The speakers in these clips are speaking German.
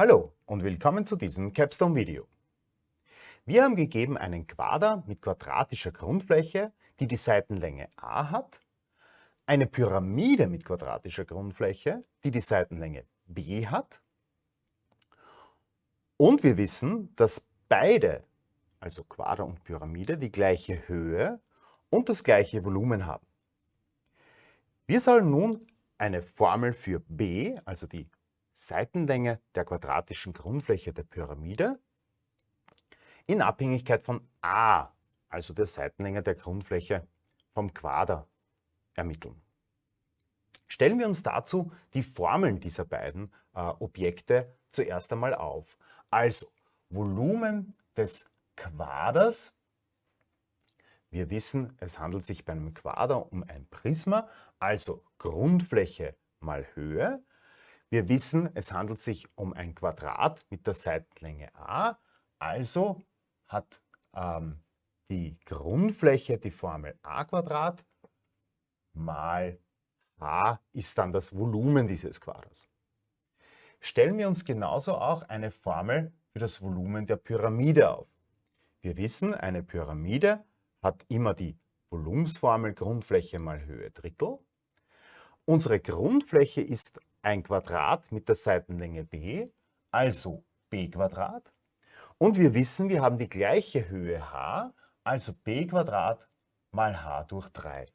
Hallo und willkommen zu diesem Capstone-Video. Wir haben gegeben einen Quader mit quadratischer Grundfläche, die die Seitenlänge a hat, eine Pyramide mit quadratischer Grundfläche, die die Seitenlänge b hat und wir wissen, dass beide, also Quader und Pyramide, die gleiche Höhe und das gleiche Volumen haben. Wir sollen nun eine Formel für b, also die Seitenlänge der quadratischen Grundfläche der Pyramide, in Abhängigkeit von a, also der Seitenlänge der Grundfläche vom Quader, ermitteln. Stellen wir uns dazu die Formeln dieser beiden äh, Objekte zuerst einmal auf. Also Volumen des Quaders. Wir wissen, es handelt sich bei einem Quader um ein Prisma, also Grundfläche mal Höhe. Wir wissen, es handelt sich um ein Quadrat mit der Seitenlänge a, also hat ähm, die Grundfläche die Formel a Quadrat mal h ist dann das Volumen dieses Quaders. Stellen wir uns genauso auch eine Formel für das Volumen der Pyramide auf. Wir wissen, eine Pyramide hat immer die Volumensformel Grundfläche mal Höhe Drittel. Unsere Grundfläche ist ein Quadrat mit der Seitenlänge b, also b Quadrat. Und wir wissen, wir haben die gleiche Höhe h, also b Quadrat mal h durch 3.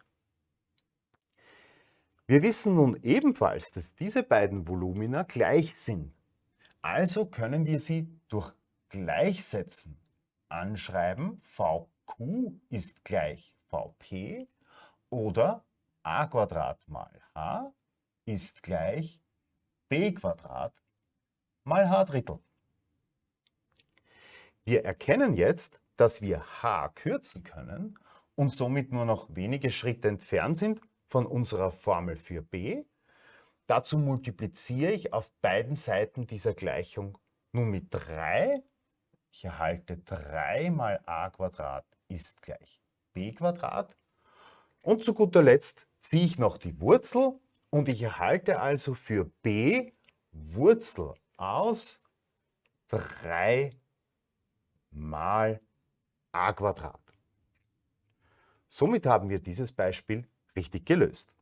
Wir wissen nun ebenfalls, dass diese beiden Volumina gleich sind. Also können wir sie durch Gleichsetzen anschreiben. VQ ist gleich VP oder a mal h ist gleich b mal h Drittel. Wir erkennen jetzt, dass wir h kürzen können und somit nur noch wenige Schritte entfernt sind von unserer Formel für b. Dazu multipliziere ich auf beiden Seiten dieser Gleichung nun mit 3. Ich erhalte 3 mal a ist gleich b Und zu guter Letzt ziehe ich noch die Wurzel und ich erhalte also für b Wurzel aus 3 mal a Somit haben wir dieses Beispiel richtig gelöst.